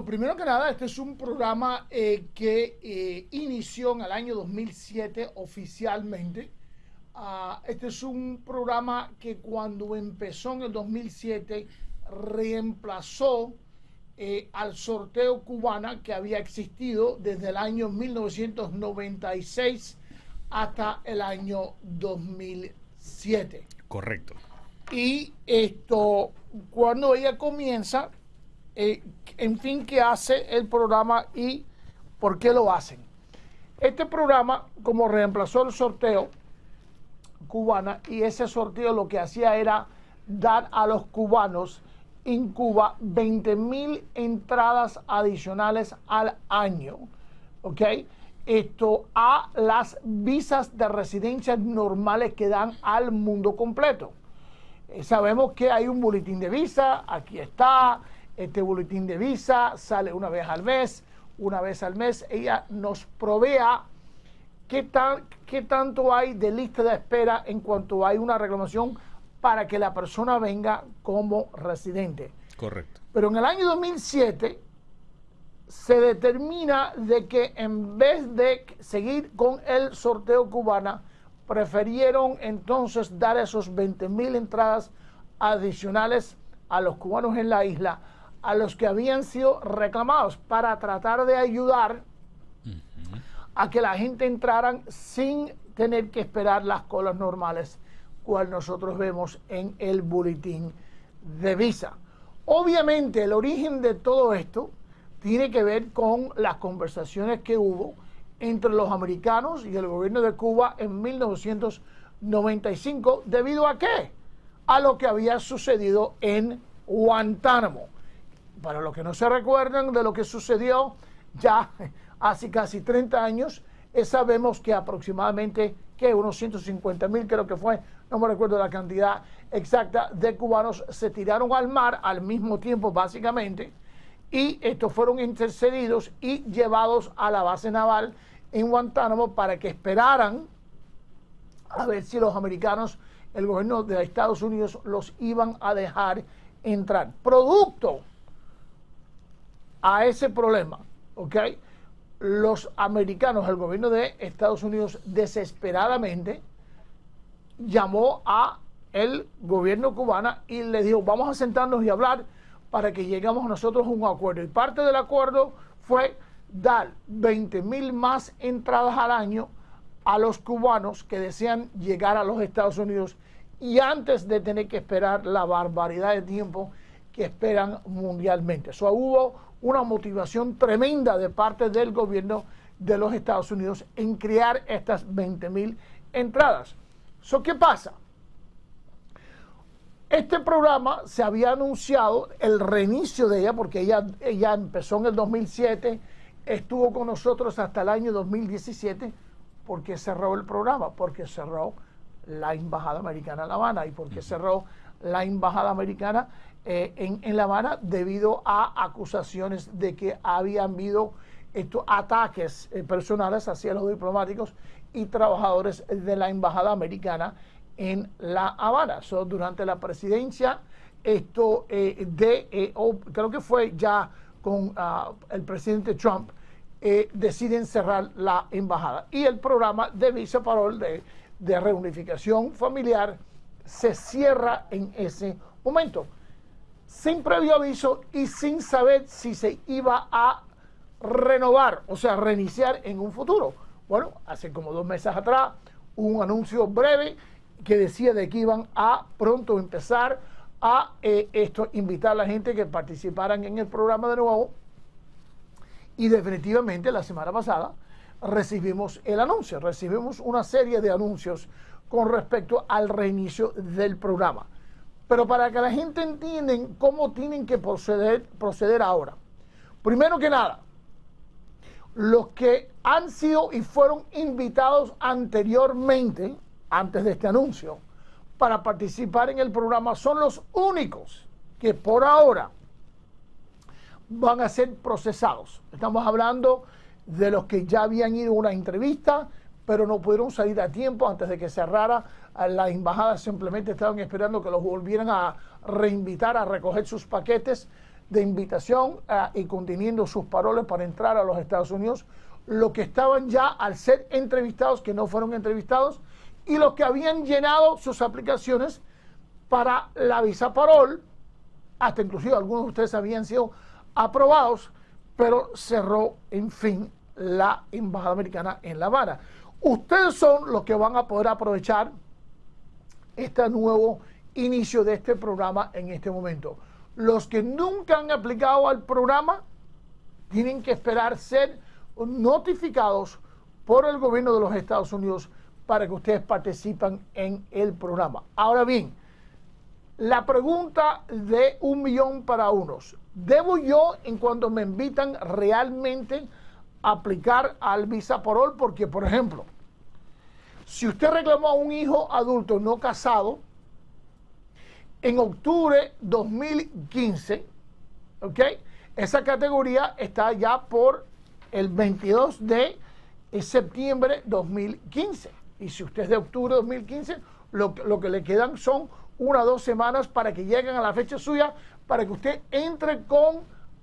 primero que nada, este es un programa eh, que eh, inició en el año 2007 oficialmente. Ah, este es un programa que cuando empezó en el 2007 reemplazó eh, al sorteo cubana que había existido desde el año 1996 hasta el año 2007. Correcto. Y esto, cuando ella comienza, eh, en fin, qué hace el programa y por qué lo hacen. Este programa, como reemplazó el sorteo cubana, y ese sorteo lo que hacía era dar a los cubanos en Cuba 20 mil entradas adicionales al año, ¿ok? Esto a las visas de residencia normales que dan al mundo completo. Eh, sabemos que hay un boletín de visa, aquí está, este boletín de visa sale una vez al mes, una vez al mes. Ella nos provea qué, tal, qué tanto hay de lista de espera en cuanto hay una reclamación para que la persona venga como residente. Correcto. Pero en el año 2007 se determina de que en vez de seguir con el sorteo cubana, prefirieron entonces dar esos 20 mil entradas adicionales a los cubanos en la isla a los que habían sido reclamados para tratar de ayudar a que la gente entraran sin tener que esperar las colas normales, cual nosotros vemos en el boletín de visa. Obviamente el origen de todo esto tiene que ver con las conversaciones que hubo entre los americanos y el gobierno de Cuba en 1995, debido a qué? A lo que había sucedido en Guantánamo para los que no se recuerdan de lo que sucedió ya hace casi 30 años, eh, sabemos que aproximadamente que unos 150 mil creo que fue, no me recuerdo la cantidad exacta de cubanos se tiraron al mar al mismo tiempo básicamente y estos fueron intercedidos y llevados a la base naval en Guantánamo para que esperaran a ver si los americanos, el gobierno de Estados Unidos los iban a dejar entrar. Producto a ese problema, ¿ok? Los americanos, el gobierno de Estados Unidos desesperadamente llamó a el gobierno cubano y le dijo, vamos a sentarnos y hablar para que lleguemos nosotros a un acuerdo. Y parte del acuerdo fue dar 20 mil más entradas al año a los cubanos que desean llegar a los Estados Unidos y antes de tener que esperar la barbaridad de tiempo que esperan mundialmente. Eso hubo una motivación tremenda de parte del gobierno de los Estados Unidos en crear estas 20 mil entradas. So, ¿Qué pasa? Este programa se había anunciado el reinicio de ella, porque ella, ella empezó en el 2007, estuvo con nosotros hasta el año 2017, porque cerró el programa, porque cerró la Embajada Americana en La Habana y porque cerró la Embajada Americana eh, en, La Habana debido a acusaciones de que habían habido estos ataques eh, personales hacia los diplomáticos y trabajadores de la Embajada Americana en La Habana. durante la presidencia, esto eh, de, creo que fue ya con ah, el presidente Trump, deciden cerrar la embajada. Y el programa de visa parol de, de reunificación familiar se cierra en ese momento sin previo aviso y sin saber si se iba a renovar, o sea, reiniciar en un futuro. Bueno, hace como dos meses atrás, un anuncio breve que decía de que iban a pronto empezar a eh, esto, invitar a la gente que participaran en el programa de nuevo. Y definitivamente la semana pasada recibimos el anuncio, recibimos una serie de anuncios con respecto al reinicio del programa. Pero para que la gente entienda cómo tienen que proceder, proceder ahora. Primero que nada, los que han sido y fueron invitados anteriormente, antes de este anuncio, para participar en el programa son los únicos que por ahora van a ser procesados. Estamos hablando de los que ya habían ido a una entrevista, pero no pudieron salir a tiempo antes de que cerrara la embajada, simplemente estaban esperando que los volvieran a reinvitar a recoger sus paquetes. de invitación ah, y conteniendo sus paroles para entrar a los Estados Unidos, los que estaban ya al ser entrevistados, que no fueron entrevistados, y los que habían llenado sus aplicaciones para la visa parol, hasta inclusive algunos de ustedes habían sido aprobados, pero cerró, en fin, la Embajada Americana en La Habana. Ustedes son los que van a poder aprovechar este nuevo inicio de este programa en este momento. Los que nunca han aplicado al programa tienen que esperar ser notificados por el gobierno de los Estados Unidos para que ustedes participen en el programa. Ahora bien, la pregunta de un millón para unos. ¿Debo yo, en cuanto me invitan, realmente aplicar al visa parol? Porque, por ejemplo, si usted reclamó a un hijo adulto no casado, en octubre 2015, ¿ok? Esa categoría está ya por el 22 de septiembre 2015. Y si usted es de octubre 2015, lo, lo que le quedan son una o dos semanas para que lleguen a la fecha suya, para que usted entre con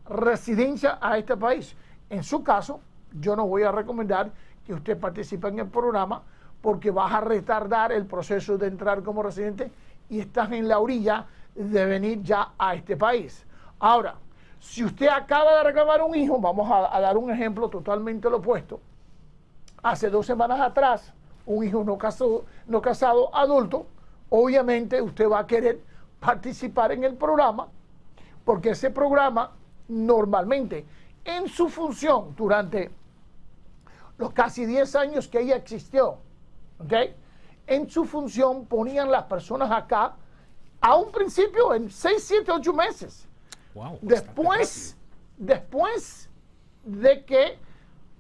residencia a este país. En su caso, yo no voy a recomendar que usted participe en el programa porque vas a retardar el proceso de entrar como residente y estás en la orilla de venir ya a este país. Ahora, si usted acaba de reclamar un hijo, vamos a, dar un ejemplo totalmente lo opuesto. Hace dos semanas atrás, un hijo no casado, no casado adulto, obviamente usted va a querer participar en el programa, porque ese programa normalmente en su función durante los casi 10 años que ella existió, en su función ponían las personas acá a un principio en 6, 7, 8 meses. después, después de que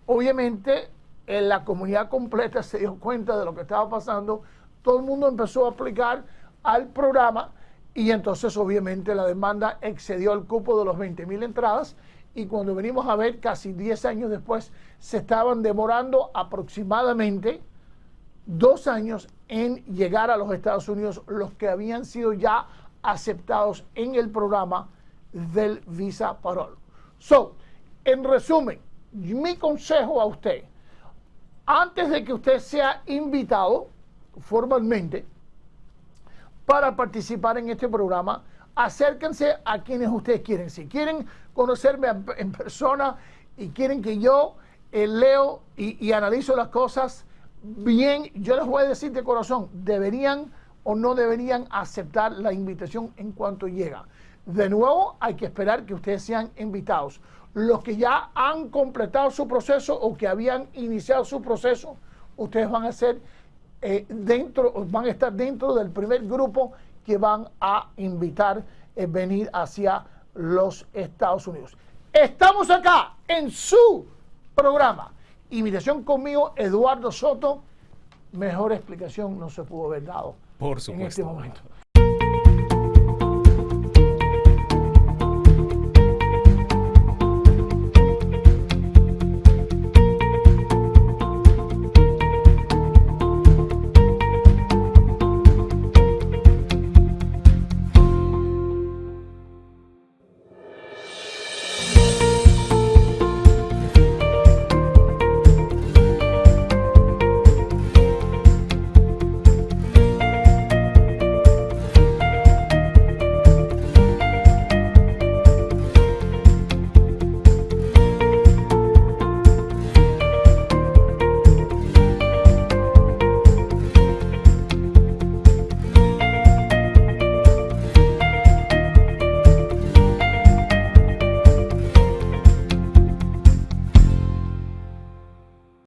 obviamente en la comunidad completa se dio cuenta de lo que estaba pasando, todo el mundo empezó a aplicar al programa y entonces obviamente la demanda excedió el cupo de los 20 mil entradas y cuando venimos a ver casi 10 años después se estaban demorando aproximadamente dos años en llegar a los Estados Unidos los que habían sido ya aceptados en el programa del Visa Parol. So, en resumen, mi consejo a usted, antes de que usted sea invitado formalmente para participar en este programa, acérquense a quienes ustedes quieren. Si quieren conocerme en persona y quieren que yo eh, leo y, y analizo las cosas, bien, yo les voy a decir de corazón, deberían o no deberían aceptar la invitación en cuanto llega. De nuevo, hay que esperar que ustedes sean invitados. Los que ya han completado su proceso o que habían iniciado su proceso, ustedes van a ser eh, dentro, van a estar dentro del primer grupo que van a invitar a venir hacia los Estados Unidos. Estamos acá en su programa Invitación conmigo, Eduardo Soto. Mejor explicación no se pudo haber dado Por supuesto. en este momento.